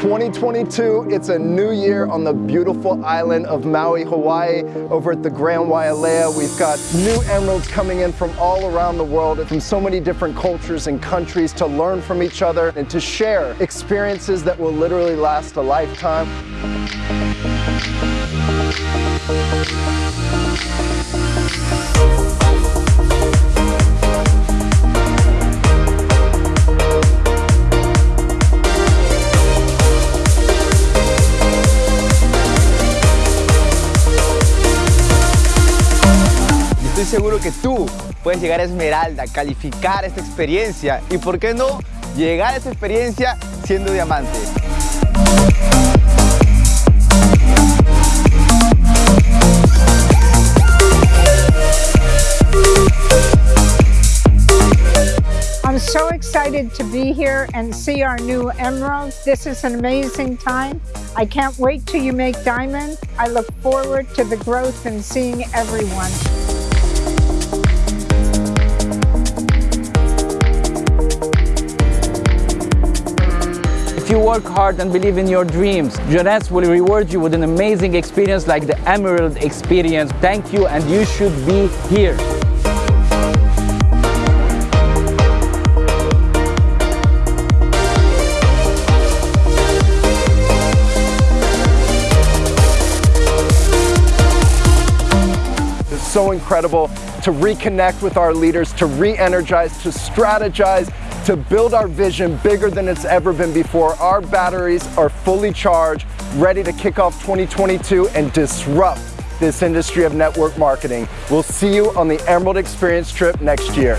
2022, it's a new year on the beautiful island of Maui, Hawaii. Over at the Grand Wailea, we've got new emeralds coming in from all around the world, from so many different cultures and countries to learn from each other and to share experiences that will literally last a lifetime. Estoy seguro que tú puedes llegar a Esmeralda, calificar esta experiencia y, ¿por qué no?, llegar a esta experiencia siendo diamante. I'm so excited to be here and see our new emerald. This is an amazing time. I can't wait till you make diamond. I look forward to the growth and seeing everyone. If you work hard and believe in your dreams, Jeunesse will reward you with an amazing experience like the Emerald Experience. Thank you and you should be here. It's so incredible to reconnect with our leaders, to re-energize, to strategize, to build our vision bigger than it's ever been before. Our batteries are fully charged, ready to kick off 2022 and disrupt this industry of network marketing. We'll see you on the Emerald Experience trip next year.